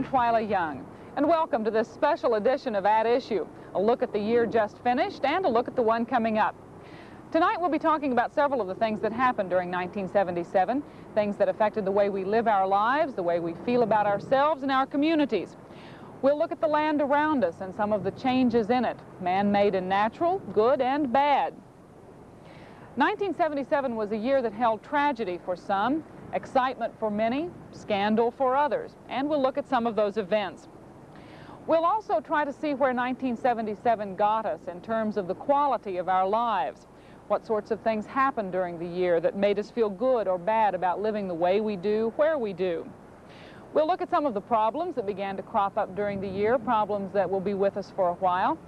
I'm Twyla Young, and welcome to this special edition of At Issue, a look at the year just finished and a look at the one coming up. Tonight we'll be talking about several of the things that happened during 1977, things that affected the way we live our lives, the way we feel about ourselves and our communities. We'll look at the land around us and some of the changes in it, man-made and natural, good and bad. 1977 was a year that held tragedy for some, excitement for many, scandal for others, and we'll look at some of those events. We'll also try to see where 1977 got us in terms of the quality of our lives. What sorts of things happened during the year that made us feel good or bad about living the way we do, where we do. We'll look at some of the problems that began to crop up during the year, problems that will be with us for a while.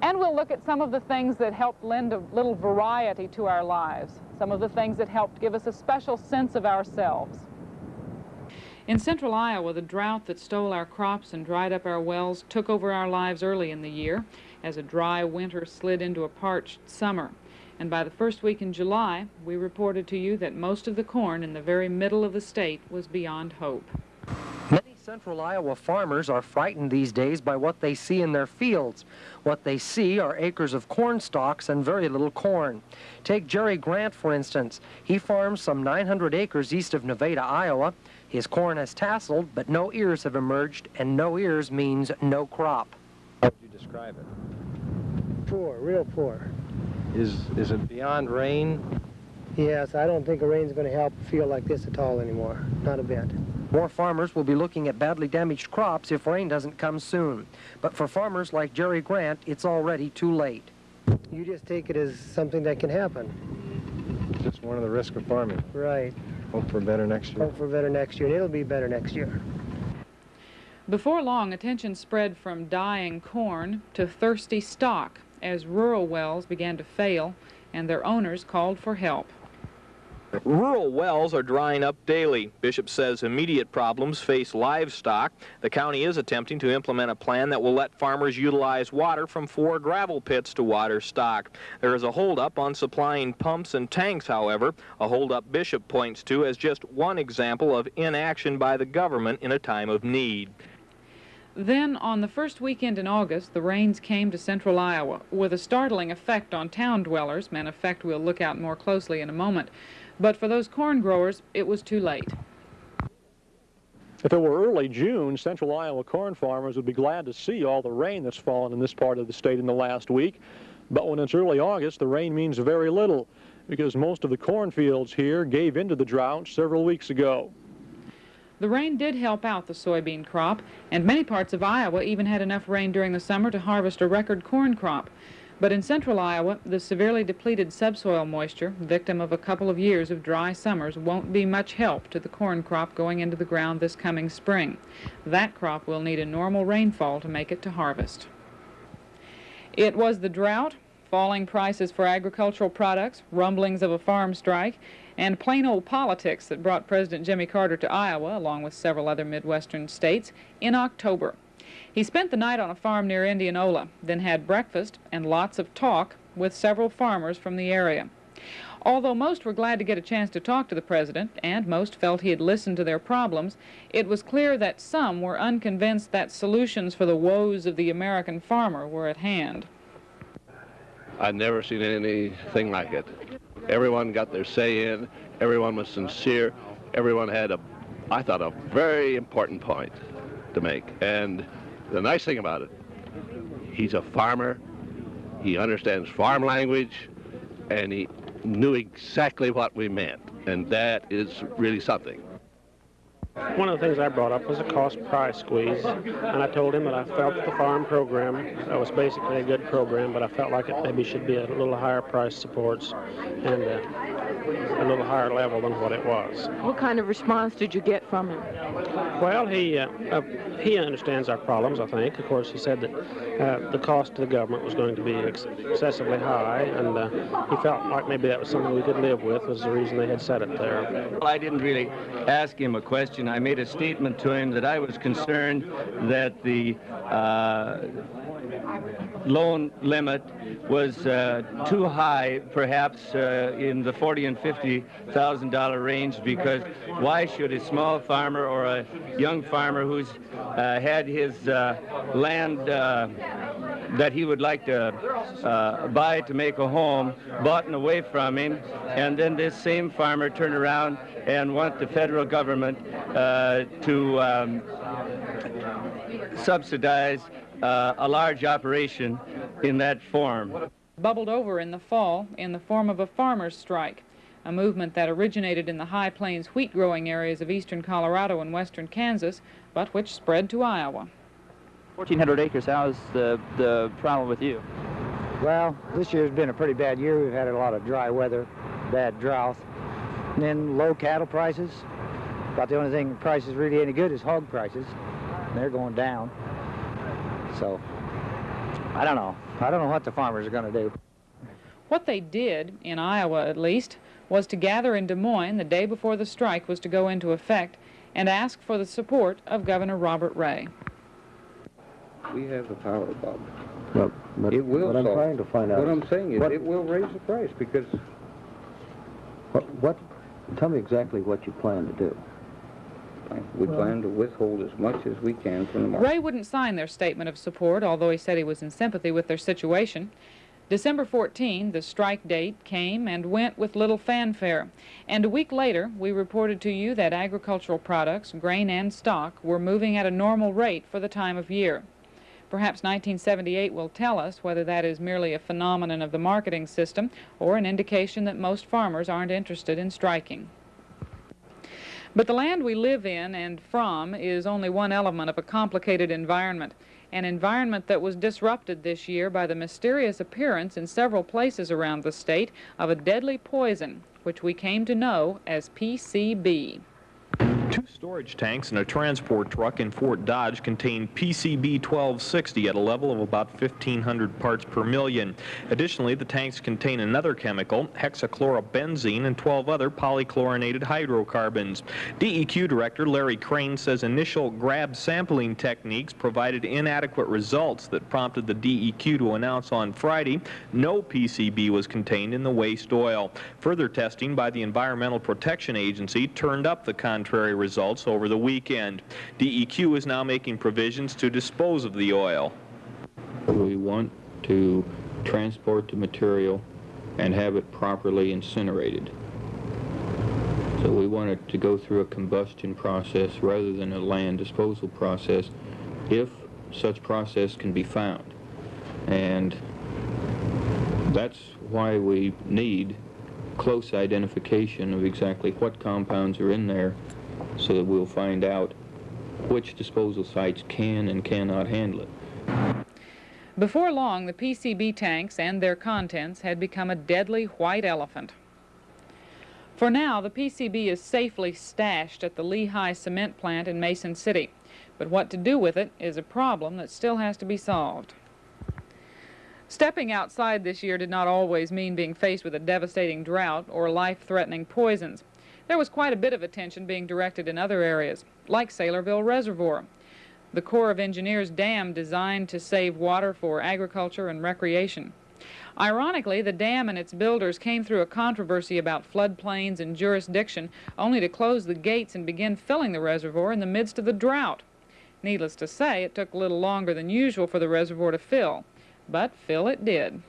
And we'll look at some of the things that helped lend a little variety to our lives, some of the things that helped give us a special sense of ourselves. In central Iowa, the drought that stole our crops and dried up our wells took over our lives early in the year as a dry winter slid into a parched summer. And by the first week in July, we reported to you that most of the corn in the very middle of the state was beyond hope. Central Iowa farmers are frightened these days by what they see in their fields. What they see are acres of corn stalks and very little corn. Take Jerry Grant, for instance. He farms some 900 acres east of Nevada, Iowa. His corn has tasseled, but no ears have emerged, and no ears means no crop. How would you describe it? Poor, real poor. Is, is it beyond rain? Yes, I don't think a rain's going to help a field like this at all anymore. Not a bit. More farmers will be looking at badly damaged crops if rain doesn't come soon. But for farmers like Jerry Grant, it's already too late. You just take it as something that can happen. Just one of the risks of farming. Right. Hope for better next year. Hope for better next year, and it'll be better next year. Before long, attention spread from dying corn to thirsty stock as rural wells began to fail and their owners called for help. Rural wells are drying up daily. Bishop says immediate problems face livestock. The county is attempting to implement a plan that will let farmers utilize water from four gravel pits to water stock. There is a holdup on supplying pumps and tanks, however, a holdup Bishop points to as just one example of inaction by the government in a time of need. Then, on the first weekend in August, the rains came to central Iowa with a startling effect on town dwellers, an effect we'll look at more closely in a moment. But for those corn growers, it was too late. If it were early June, central Iowa corn farmers would be glad to see all the rain that's fallen in this part of the state in the last week. But when it's early August, the rain means very little because most of the cornfields here gave into the drought several weeks ago. The rain did help out the soybean crop, and many parts of Iowa even had enough rain during the summer to harvest a record corn crop. But in central Iowa, the severely depleted subsoil moisture, victim of a couple of years of dry summers, won't be much help to the corn crop going into the ground this coming spring. That crop will need a normal rainfall to make it to harvest. It was the drought, falling prices for agricultural products, rumblings of a farm strike, and plain old politics that brought President Jimmy Carter to Iowa, along with several other Midwestern states, in October. He spent the night on a farm near Indianola, then had breakfast and lots of talk with several farmers from the area. Although most were glad to get a chance to talk to the president, and most felt he had listened to their problems, it was clear that some were unconvinced that solutions for the woes of the American farmer were at hand. I'd never seen anything like it. Everyone got their say in, everyone was sincere, everyone had a, I thought, a very important point to make. And the nice thing about it, he's a farmer, he understands farm language, and he knew exactly what we meant, and that is really something. One of the things I brought up was a cost price squeeze, and I told him that I felt the farm program that was basically a good program, but I felt like it maybe should be a little higher price supports and uh, a little higher level than what it was. What kind of response did you get from him? Well, he uh, uh, he understands our problems, I think. Of course, he said that uh, the cost to the government was going to be ex excessively high, and uh, he felt like maybe that was something we could live with, was the reason they had set it there. Well, I didn't really ask him a question. I made a statement to him that I was concerned that the uh, loan limit was uh, too high, perhaps uh, in the forty and fifty thousand dollar range, because why should a small farmer or a young farmer who's uh, had his uh, land uh, that he would like to uh, buy to make a home bought and away from him, and then this same farmer turn around and want the federal government to um, subsidize uh, a large operation in that form. Bubbled over in the fall in the form of a farmer's strike, a movement that originated in the high plains wheat growing areas of eastern Colorado and western Kansas, but which spread to Iowa. 1,400 acres, how's the, the problem with you? Well, this year's been a pretty bad year. We've had a lot of dry weather, bad drought, and then low cattle prices. About the only thing prices really any good is hog prices. And they're going down. So, I don't know. I don't know what the farmers are going to do. What they did, in Iowa at least, was to gather in Des Moines the day before the strike was to go into effect and ask for the support of Governor Robert Ray. We have the power, Bob. Well, but It will what I'm trying to find out. What I'm saying is, what- it will raise the price, because What, what, tell me exactly what you plan to do. We plan to withhold as much as we can from the market. Ray wouldn't sign their statement of support, although he said he was in sympathy with their situation. December 14, the strike date came and went with little fanfare. And a week later, we reported to you that agricultural products, grain and stock, were moving at a normal rate for the time of year. Perhaps 1978 will tell us whether that is merely a phenomenon of the marketing system or an indication that most farmers aren't interested in striking. But the land we live in and from is only one element of a complicated environment, an environment that was disrupted this year by the mysterious appearance in several places around the state of a deadly poison, which we came to know as PCB. Two storage tanks and a transport truck in Fort Dodge contain PCB 1260 at a level of about 1,500 parts per million. Additionally, the tanks contain another chemical, hexachlorobenzene, and 12 other polychlorinated hydrocarbons. DEQ Director Larry Crane says initial grab sampling techniques provided inadequate results that prompted the DEQ to announce on Friday no PCB was contained in the waste oil. Further testing by the Environmental Protection Agency turned up the contrary results over the weekend. DEQ is now making provisions to dispose of the oil. We want to transport the material and have it properly incinerated. So we want it to go through a combustion process rather than a land disposal process if such process can be found. And that's why we need close identification of exactly what compounds are in there so that we'll find out which disposal sites can and cannot handle it. Before long, the PCB tanks and their contents had become a deadly white elephant. For now, the PCB is safely stashed at the Lehigh cement plant in Mason City, but what to do with it is a problem that still has to be solved. Stepping outside this year did not always mean being faced with a devastating drought or life-threatening poisons. There was quite a bit of attention being directed in other areas, like Saylorville Reservoir. The Corps of Engineers dam designed to save water for agriculture and recreation. Ironically, the dam and its builders came through a controversy about floodplains and jurisdiction, only to close the gates and begin filling the reservoir in the midst of the drought. Needless to say, it took a little longer than usual for the reservoir to fill, but fill it did.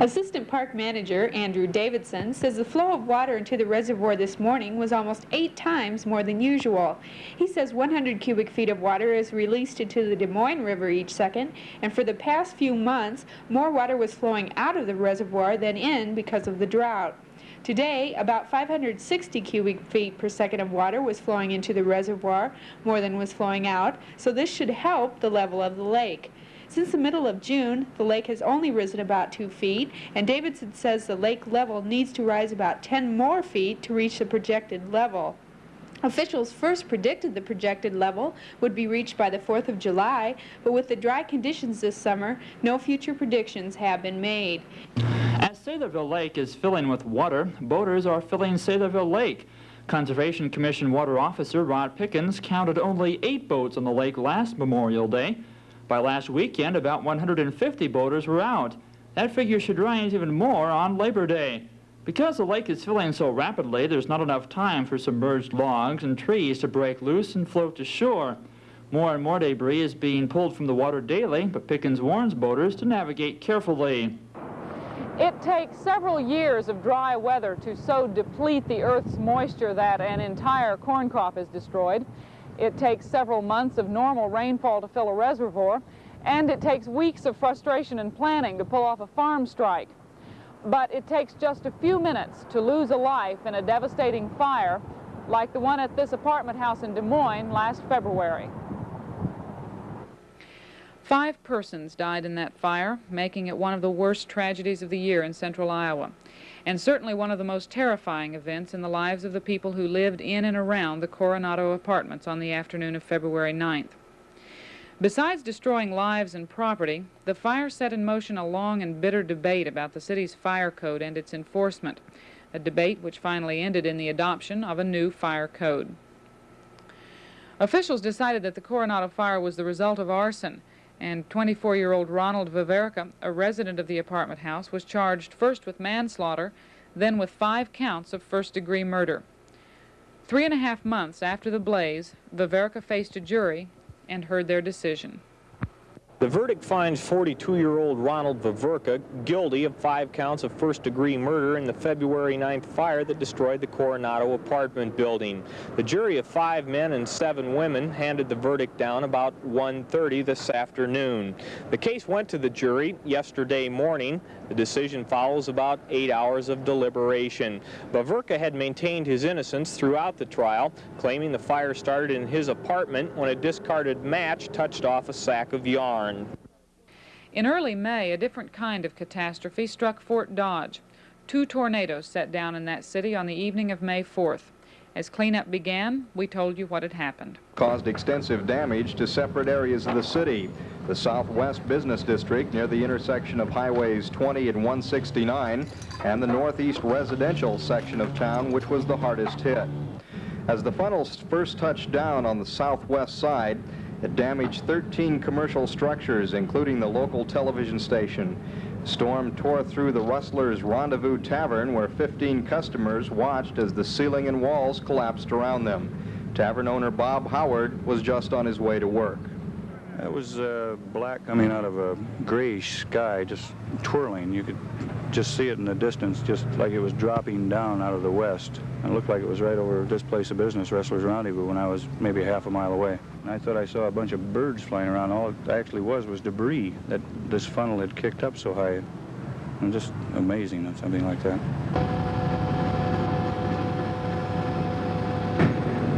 Assistant Park Manager Andrew Davidson says the flow of water into the reservoir this morning was almost eight times more than usual. He says 100 cubic feet of water is released into the Des Moines River each second, and for the past few months, more water was flowing out of the reservoir than in because of the drought. Today, about 560 cubic feet per second of water was flowing into the reservoir, more than was flowing out, so this should help the level of the lake. Since the middle of June, the lake has only risen about two feet, and Davidson says the lake level needs to rise about 10 more feet to reach the projected level. Officials first predicted the projected level would be reached by the 4th of July, but with the dry conditions this summer, no future predictions have been made. As Saylorville Lake is filling with water, boaters are filling Saylorville Lake. Conservation Commission Water Officer Rod Pickens counted only eight boats on the lake last Memorial Day. By last weekend, about 150 boaters were out. That figure should rise even more on Labor Day. Because the lake is filling so rapidly, there's not enough time for submerged logs and trees to break loose and float to shore. More and more debris is being pulled from the water daily, but Pickens warns boaters to navigate carefully. It takes several years of dry weather to so deplete the earth's moisture that an entire corn crop is destroyed. It takes several months of normal rainfall to fill a reservoir, and it takes weeks of frustration and planning to pull off a farm strike. But it takes just a few minutes to lose a life in a devastating fire like the one at this apartment house in Des Moines last February. Five persons died in that fire, making it one of the worst tragedies of the year in central Iowa, and certainly one of the most terrifying events in the lives of the people who lived in and around the Coronado apartments on the afternoon of February 9th. Besides destroying lives and property, the fire set in motion a long and bitter debate about the city's fire code and its enforcement, a debate which finally ended in the adoption of a new fire code. Officials decided that the Coronado fire was the result of arson, and 24-year-old Ronald Veverka, a resident of the apartment house, was charged first with manslaughter, then with five counts of first-degree murder. Three and a half months after the blaze, Veverka faced a jury and heard their decision. The verdict finds 42-year-old Ronald Veverka guilty of five counts of first-degree murder in the February 9th fire that destroyed the Coronado apartment building. The jury of five men and seven women handed the verdict down about 1.30 this afternoon. The case went to the jury yesterday morning. The decision follows about eight hours of deliberation. Veverka had maintained his innocence throughout the trial, claiming the fire started in his apartment when a discarded match touched off a sack of yarn. In early May, a different kind of catastrophe struck Fort Dodge. Two tornadoes set down in that city on the evening of May 4th. As cleanup began, we told you what had happened. Caused extensive damage to separate areas of the city. The southwest business district near the intersection of highways 20 and 169 and the northeast residential section of town, which was the hardest hit. As the funnels first touched down on the southwest side, it damaged 13 commercial structures, including the local television station. Storm tore through the Rustler's Rendezvous Tavern, where 15 customers watched as the ceiling and walls collapsed around them. Tavern owner Bob Howard was just on his way to work. It was uh, black coming out of a grayish sky, just twirling. You could just see it in the distance, just like it was dropping down out of the west. It looked like it was right over this place of business, Rustler's Rendezvous, when I was maybe half a mile away. And I thought I saw a bunch of birds flying around. All it actually was was debris that this funnel had kicked up so high. And just amazing that something like that.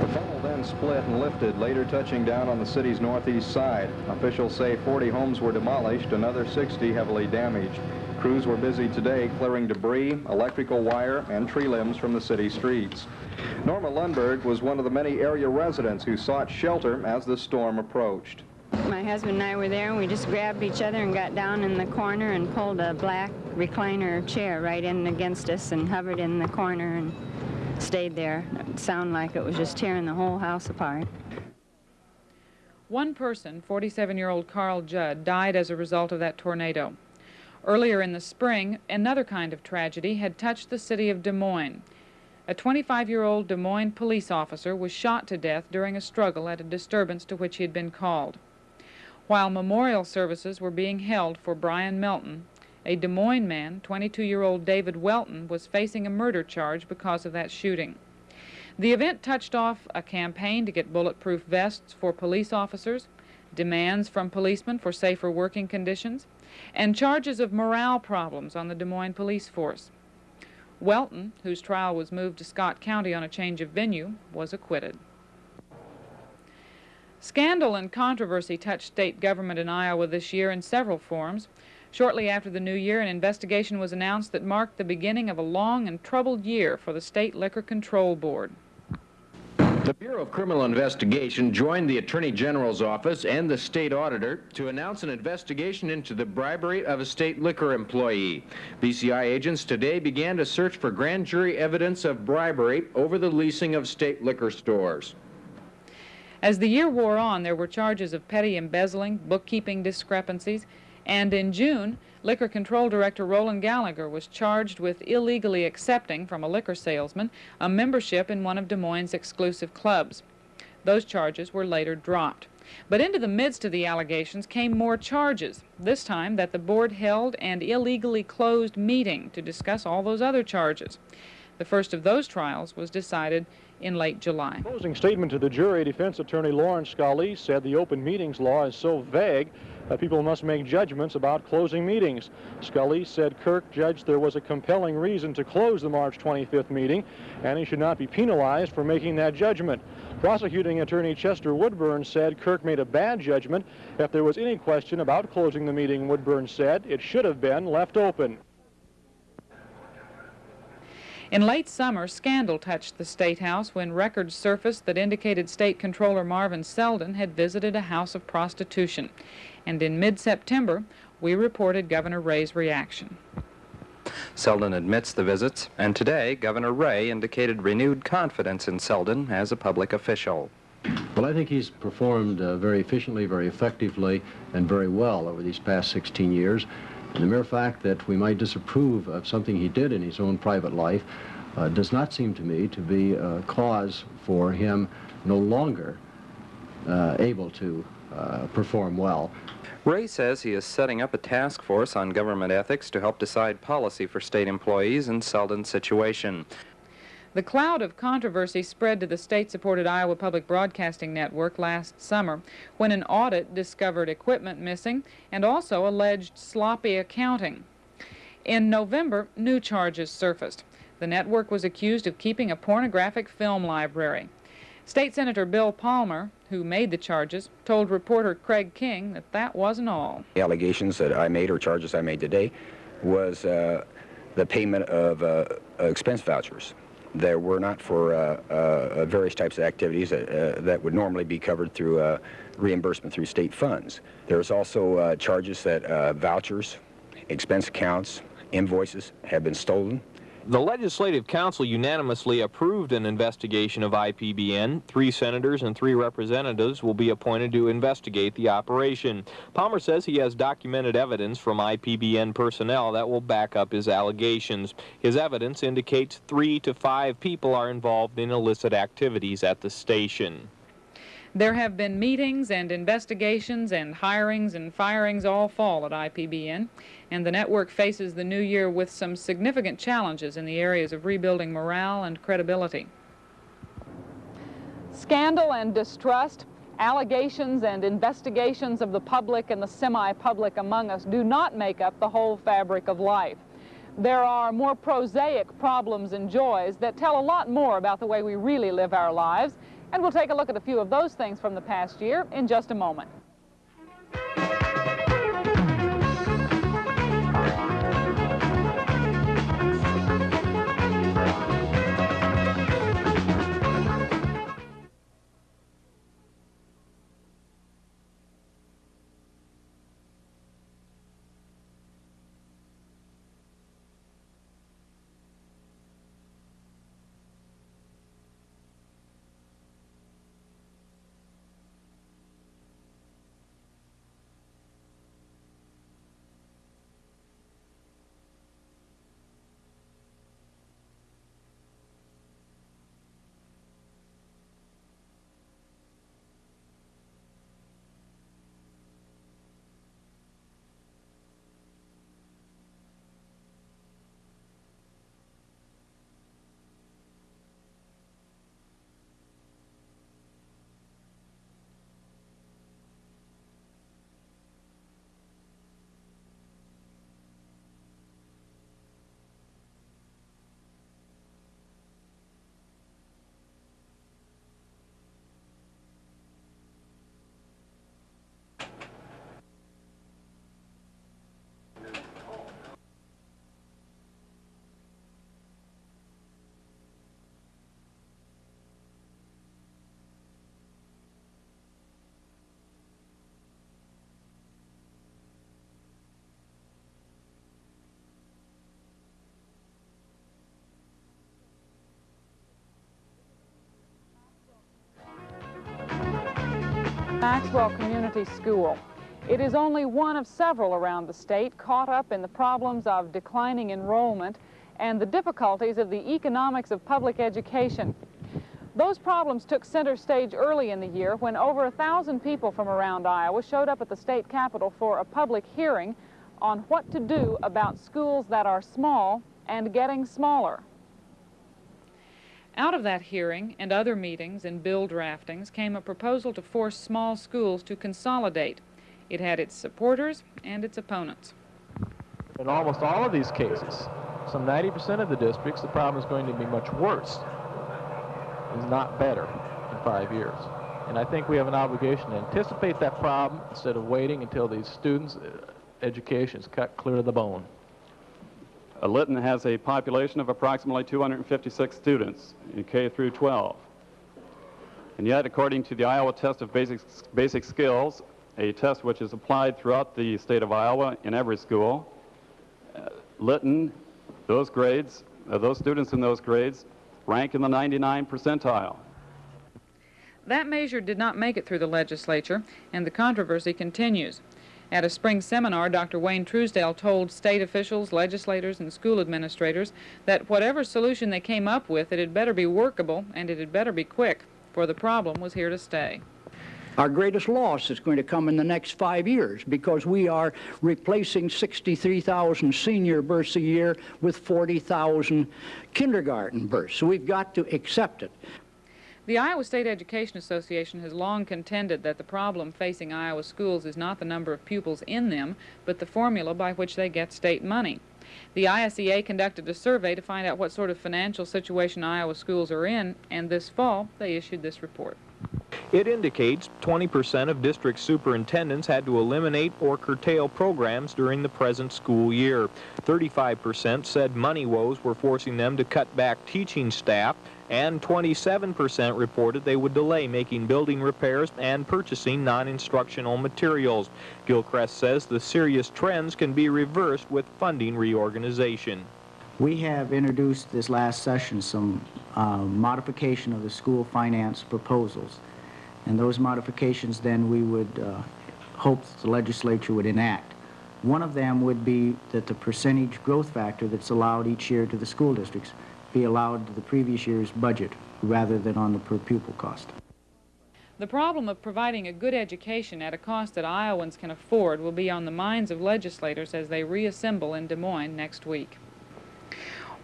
The funnel then split and lifted, later touching down on the city's northeast side. Officials say 40 homes were demolished, another 60 heavily damaged. Crews were busy today clearing debris, electrical wire, and tree limbs from the city streets. Norma Lundberg was one of the many area residents who sought shelter as the storm approached. My husband and I were there, and we just grabbed each other and got down in the corner and pulled a black recliner chair right in against us and hovered in the corner and stayed there. It sounded like it was just tearing the whole house apart. One person, 47-year-old Carl Judd, died as a result of that tornado. Earlier in the spring, another kind of tragedy had touched the city of Des Moines. A 25-year-old Des Moines police officer was shot to death during a struggle at a disturbance to which he had been called. While memorial services were being held for Brian Melton, a Des Moines man, 22-year-old David Welton, was facing a murder charge because of that shooting. The event touched off a campaign to get bulletproof vests for police officers, demands from policemen for safer working conditions, and charges of morale problems on the Des Moines police force. Welton, whose trial was moved to Scott County on a change of venue, was acquitted. Scandal and controversy touched state government in Iowa this year in several forms. Shortly after the new year, an investigation was announced that marked the beginning of a long and troubled year for the State Liquor Control Board. The Bureau of Criminal Investigation joined the Attorney General's office and the state auditor to announce an investigation into the bribery of a state liquor employee. BCI agents today began to search for grand jury evidence of bribery over the leasing of state liquor stores. As the year wore on, there were charges of petty embezzling, bookkeeping discrepancies, and in June, Liquor Control Director Roland Gallagher was charged with illegally accepting from a liquor salesman a membership in one of Des Moines' exclusive clubs. Those charges were later dropped. But into the midst of the allegations came more charges, this time that the board held an illegally closed meeting to discuss all those other charges. The first of those trials was decided in late July. Closing statement to the jury, defense attorney Lawrence Scalise said the open meetings law is so vague that people must make judgments about closing meetings. Scully said Kirk judged there was a compelling reason to close the March 25th meeting, and he should not be penalized for making that judgment. Prosecuting attorney Chester Woodburn said Kirk made a bad judgment. If there was any question about closing the meeting, Woodburn said it should have been left open. In late summer, scandal touched the State House when records surfaced that indicated State Controller Marvin Selden had visited a house of prostitution. And in mid-September, we reported Governor Ray's reaction. Selden admits the visits, and today Governor Ray indicated renewed confidence in Selden as a public official. Well, I think he's performed uh, very efficiently, very effectively, and very well over these past 16 years. And the mere fact that we might disapprove of something he did in his own private life uh, does not seem to me to be a cause for him no longer uh, able to uh, perform well. Ray says he is setting up a task force on government ethics to help decide policy for state employees in Selden's situation. The cloud of controversy spread to the state-supported Iowa Public Broadcasting Network last summer when an audit discovered equipment missing and also alleged sloppy accounting. In November, new charges surfaced. The network was accused of keeping a pornographic film library. State Senator Bill Palmer, who made the charges, told reporter Craig King that that wasn't all. The allegations that I made or charges I made today was uh, the payment of uh, expense vouchers that were not for uh, uh, various types of activities that, uh, would normally be covered through uh, reimbursement through state funds. There's also uh, charges that uh, vouchers, expense accounts, invoices have been stolen the Legislative Council unanimously approved an investigation of IPBN. Three senators and three representatives will be appointed to investigate the operation. Palmer says he has documented evidence from IPBN personnel that will back up his allegations. His evidence indicates three to five people are involved in illicit activities at the station. There have been meetings and investigations and hirings and firings all fall at IPBN, and the network faces the new year with some significant challenges in the areas of rebuilding morale and credibility. Scandal and distrust, allegations and investigations of the public and the semi-public among us do not make up the whole fabric of life. There are more prosaic problems and joys that tell a lot more about the way we really live our lives and we'll take a look at a few of those things from the past year in just a moment. Maxwell Community School. It is only one of several around the state caught up in the problems of declining enrollment and the difficulties of the economics of public education. Those problems took center stage early in the year when over a thousand people from around Iowa showed up at the state capitol for a public hearing on what to do about schools that are small and getting smaller. Out of that hearing and other meetings and bill draftings came a proposal to force small schools to consolidate. It had its supporters and its opponents. In almost all of these cases, some 90% of the districts, the problem is going to be much worse, is not better in five years. And I think we have an obligation to anticipate that problem instead of waiting until these students' education is cut clear to the bone. Uh, Lytton has a population of approximately 256 students in K through 12. And yet, according to the Iowa Test of Basic, Basic Skills, a test which is applied throughout the state of Iowa in every school, uh, Lytton, those grades, uh, those students in those grades rank in the 99 percentile. That measure did not make it through the legislature, and the controversy continues. At a spring seminar, Dr. Wayne Truesdale told state officials, legislators, and school administrators that whatever solution they came up with, it had better be workable and it had better be quick, for the problem was here to stay. Our greatest loss is going to come in the next five years because we are replacing 63,000 senior births a year with 40,000 kindergarten births. So we've got to accept it. The Iowa State Education Association has long contended that the problem facing Iowa schools is not the number of pupils in them, but the formula by which they get state money. The ISEA conducted a survey to find out what sort of financial situation Iowa schools are in, and this fall they issued this report. It indicates 20% of district superintendents had to eliminate or curtail programs during the present school year. 35% said money woes were forcing them to cut back teaching staff, and 27% reported they would delay making building repairs and purchasing non-instructional materials. Gilchrist says the serious trends can be reversed with funding reorganization. We have introduced this last session some uh, modification of the school finance proposals. And those modifications then we would uh, hope the legislature would enact. One of them would be that the percentage growth factor that's allowed each year to the school districts be allowed to the previous year's budget rather than on the per pupil cost. The problem of providing a good education at a cost that Iowans can afford will be on the minds of legislators as they reassemble in Des Moines next week.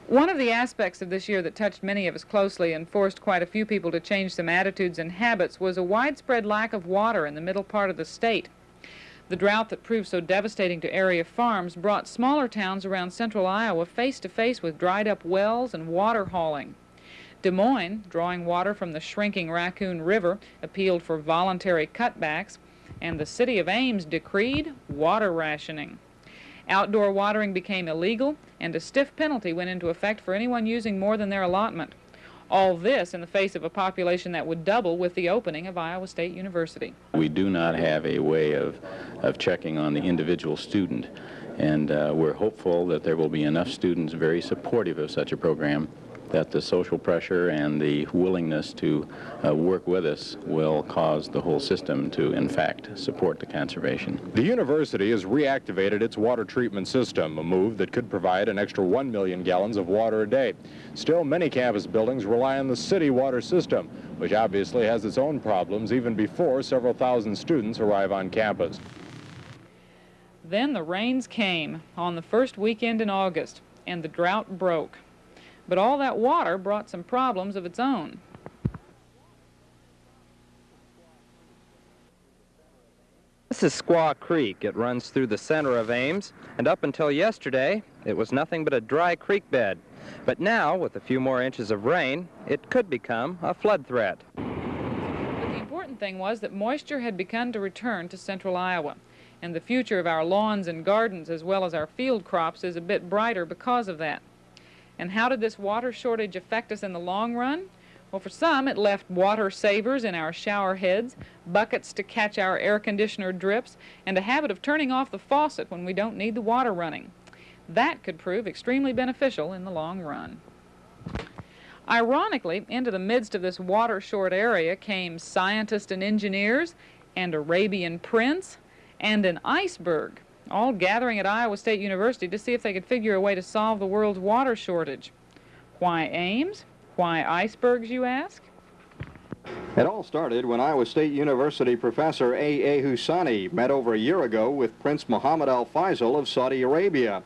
One of the aspects of this year that touched many of us closely and forced quite a few people to change some attitudes and habits was a widespread lack of water in the middle part of the state. The drought that proved so devastating to area farms brought smaller towns around central Iowa face to face with dried up wells and water hauling. Des Moines, drawing water from the shrinking Raccoon River, appealed for voluntary cutbacks, and the city of Ames decreed water rationing. Outdoor watering became illegal, and a stiff penalty went into effect for anyone using more than their allotment. All this in the face of a population that would double with the opening of Iowa State University. We do not have a way of, of checking on the individual student, and uh, we're hopeful that there will be enough students very supportive of such a program that the social pressure and the willingness to uh, work with us will cause the whole system to, in fact, support the conservation. The university has reactivated its water treatment system, a move that could provide an extra 1 million gallons of water a day. Still, many campus buildings rely on the city water system, which obviously has its own problems even before several thousand students arrive on campus. Then the rains came on the first weekend in August, and the drought broke. But all that water brought some problems of its own. This is Squaw Creek. It runs through the center of Ames, and up until yesterday, it was nothing but a dry creek bed. But now, with a few more inches of rain, it could become a flood threat. But the important thing was that moisture had begun to return to central Iowa, and the future of our lawns and gardens as well as our field crops is a bit brighter because of that. And how did this water shortage affect us in the long run? Well, for some, it left water savers in our shower heads, buckets to catch our air conditioner drips, and a habit of turning off the faucet when we don't need the water running. That could prove extremely beneficial in the long run. Ironically, into the midst of this water short area came scientists and engineers and Arabian Prince, and an iceberg, all gathering at Iowa State University to see if they could figure a way to solve the world's water shortage. Why Ames? Why icebergs, you ask? It all started when Iowa State University professor A. A. Husseiny met over a year ago with Prince Mohammed Al Faisal of Saudi Arabia.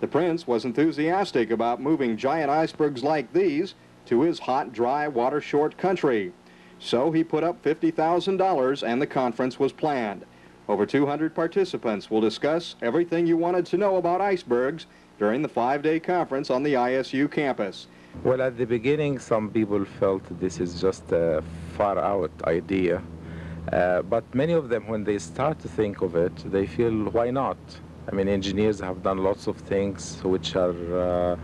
The prince was enthusiastic about moving giant icebergs like these to his hot, dry, water-short country. So he put up $50,000 and the conference was planned. Over 200 participants will discuss everything you wanted to know about icebergs during the five-day conference on the ISU campus. Well, at the beginning, some people felt this is just a far-out idea. Uh, but many of them, when they start to think of it, they feel, why not? I mean, engineers have done lots of things which are, uh,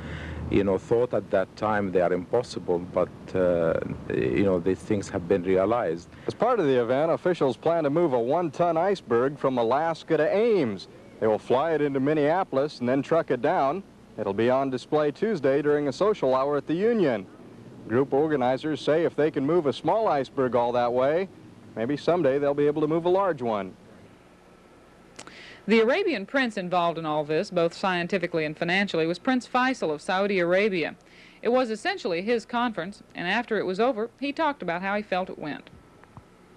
you know, thought at that time they are impossible, but, uh, you know, these things have been realized. As part of the event, officials plan to move a one-ton iceberg from Alaska to Ames. They will fly it into Minneapolis and then truck it down. It'll be on display Tuesday during a social hour at the Union. Group organizers say if they can move a small iceberg all that way, maybe someday they'll be able to move a large one. The Arabian prince involved in all this, both scientifically and financially, was Prince Faisal of Saudi Arabia. It was essentially his conference, and after it was over, he talked about how he felt it went.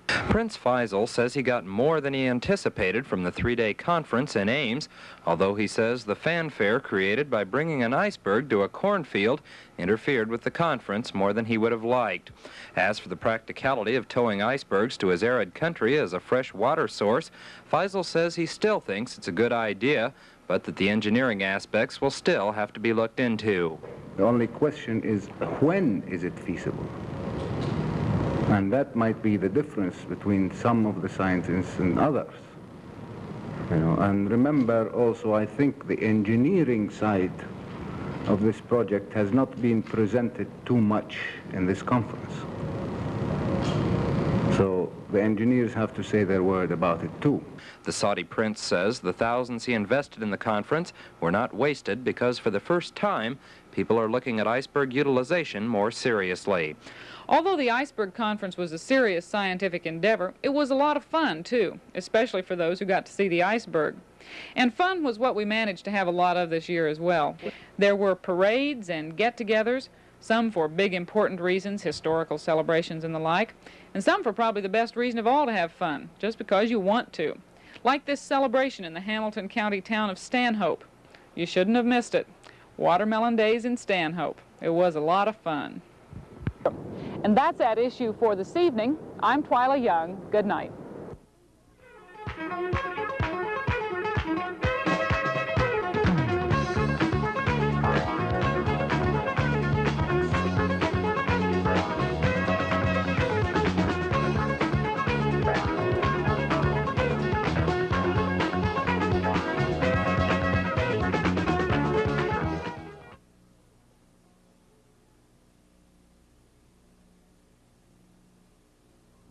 Prince Faisal says he got more than he anticipated from the three-day conference in Ames, although he says the fanfare created by bringing an iceberg to a cornfield interfered with the conference more than he would have liked. As for the practicality of towing icebergs to his arid country as a fresh water source, Faisal says he still thinks it's a good idea, but that the engineering aspects will still have to be looked into. The only question is when is it feasible? And that might be the difference between some of the scientists and others. You know, and remember also, I think the engineering side of this project has not been presented too much in this conference. So the engineers have to say their word about it too. The Saudi prince says the thousands he invested in the conference were not wasted because for the first time, people are looking at iceberg utilization more seriously. Although the Iceberg Conference was a serious scientific endeavor, it was a lot of fun, too, especially for those who got to see the iceberg. And fun was what we managed to have a lot of this year as well. There were parades and get-togethers, some for big important reasons, historical celebrations and the like, and some for probably the best reason of all to have fun, just because you want to. Like this celebration in the Hamilton County town of Stanhope. You shouldn't have missed it. Watermelon Days in Stanhope. It was a lot of fun. And that's at issue for this evening. I'm Twyla Young. Good night.